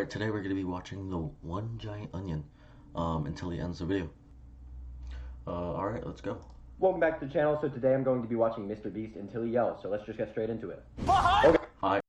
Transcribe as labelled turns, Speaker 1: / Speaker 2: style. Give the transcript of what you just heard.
Speaker 1: Alright, today we're going to be watching the One Giant Onion um, until he ends the video. Uh, Alright, let's go.
Speaker 2: Welcome back to the channel. So today I'm going to be watching Mr. Beast until he yells. So let's just get straight into it.
Speaker 1: Okay.